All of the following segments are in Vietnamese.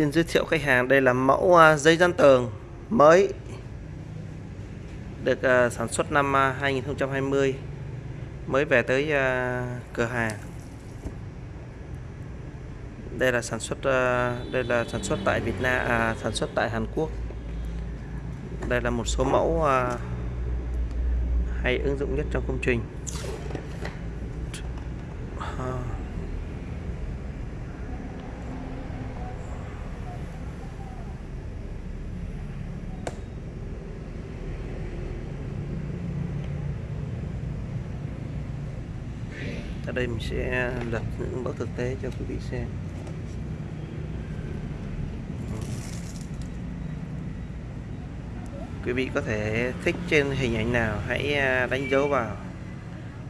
Xin giới thiệu khách hàng đây là mẫu à, dây dán tường mới được à, sản xuất năm à, 2020 mới về tới cửa hàng. Đây là sản xuất đây là sản xuất tại Việt Nam à, sản xuất tại Hàn Quốc. Đây là một số mẫu hay ứng dụng nhất trong công trình. Ở đây mình sẽ lập những mẫu thực tế cho quý vị xem. Quý vị có thể thích trên hình ảnh nào, hãy à, đánh dấu vào.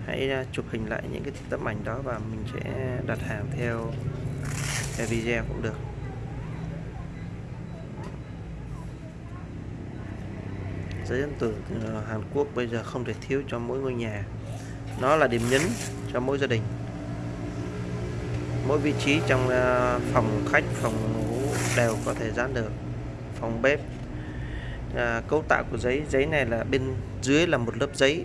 Hãy à, chụp hình lại những cái tấm ảnh đó và mình sẽ đặt hàng theo theo video cũng được. Giấy ấn tượng ờ, Hàn Quốc bây giờ không thể thiếu cho mỗi ngôi nhà. Nó là điểm nhấn cho mỗi gia đình. Mỗi vị trí trong ờ, phòng khách phòng ngủ đều có thể dán được. Phòng bếp à, cấu tạo của giấy giấy này là bên dưới là một lớp giấy.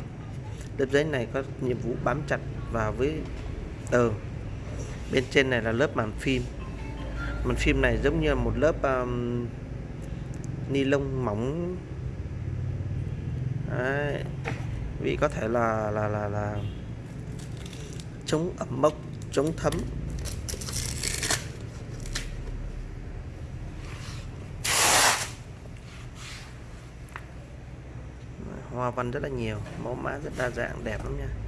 Lớp giấy này có nhiệm vụ bám chặt vào với tường bên trên này là lớp màn phim. Màn phim này giống như một lớp um, ni lông mỏng. Đấy. vị có thể là là là là chống ẩm mốc, chống thấm. Hoa văn rất là nhiều, mẫu mã rất đa dạng, đẹp lắm nha.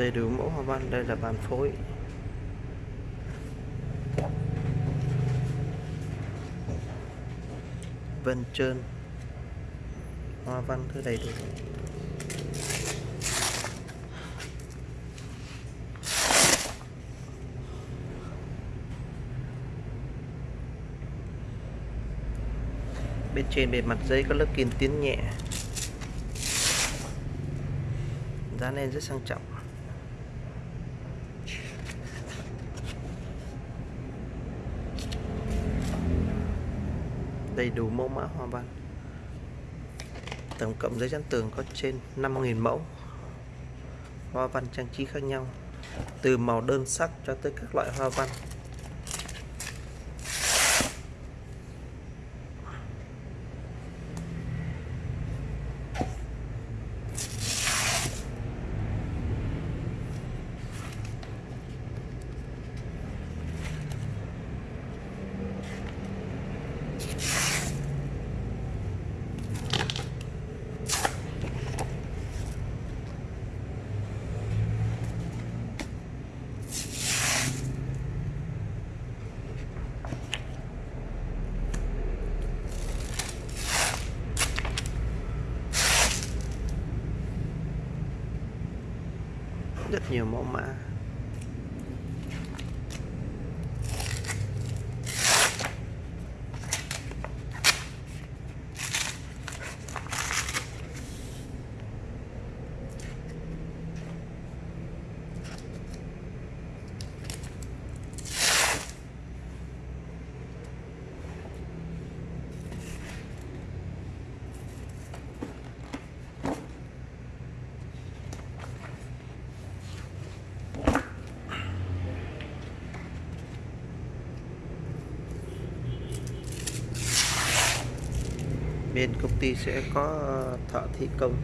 Đầy đủ mẫu hoa văn, đây là bàn phối. Vân trơn. Hoa văn thứ đầy đủ. Bên trên bề mặt giấy có lớp kiên tiến nhẹ. Dán lên rất sang trọng. Đầy đủ mẫu mã hoa văn. Tổng cộng giấy dán tường có trên 5.000 mẫu hoa văn trang trí khác nhau, từ màu đơn sắc cho tới các loại hoa văn. Rất nhiều mẫu mã. Bên công ty sẽ có ờ, thợ thi công.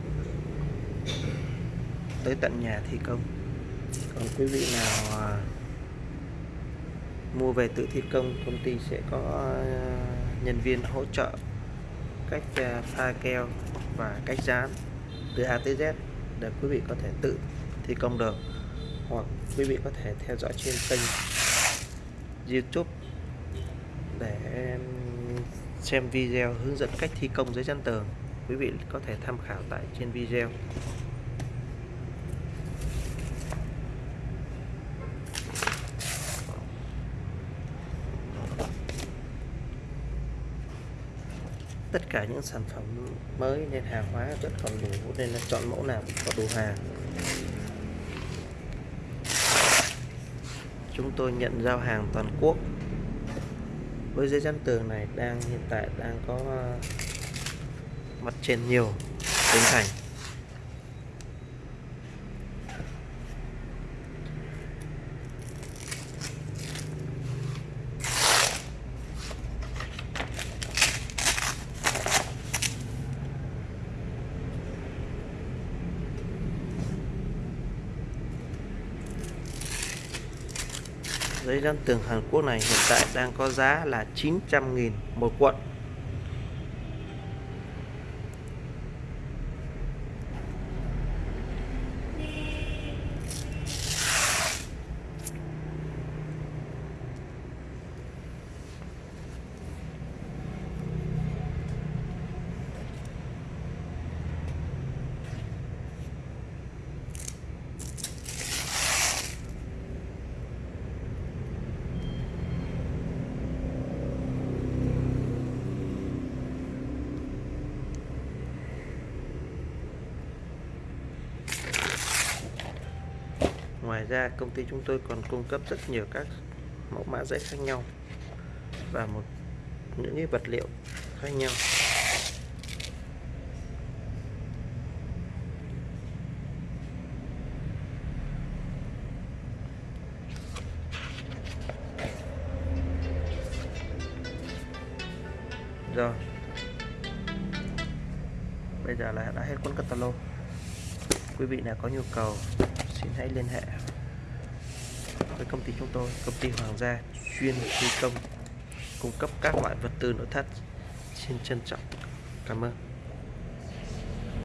Tới tận nhà thi công. Còn quý vị nào ờ, mua về tự thi công công ty sẽ có ờ, nhân viên hỗ trợ cách pha keo và cách dán từ A tới Z để quý vị có thể tự thi công được. Hoặc quý vị có thể theo dõi trên kênh YouTube xem video hướng dẫn cách thi công giấy chắn tường. Quý vị có thể tham khảo tại trên video. Tất cả những sản phẩm mới nên hàng hóa rất còn đủ nên là chọn mẫu nào cũng có đủ hàng. Chúng tôi nhận giao hàng toàn quốc với giấy dán tường này đang, hiện tại đang có ờ, mặt trên nhiều tỉnh thành. Giấy dán tường Hàn Quốc này hiện tại đang có giá là 900.000 một cuộn. Ngoài ra, công ty chúng tôi còn cung cấp rất nhiều các mẫu mã giấy khác nhau và một, những cái vật liệu khác nhau. Rồi. Bây giờ là đã hết cuốn catalog. Quý vị nào có nhu cầu xin hãy liên hệ với công ty chúng tôi, công ty Hoàng gia chuyên thi công, cung cấp các loại vật tư nội thất xin trân trọng. Cảm ơn.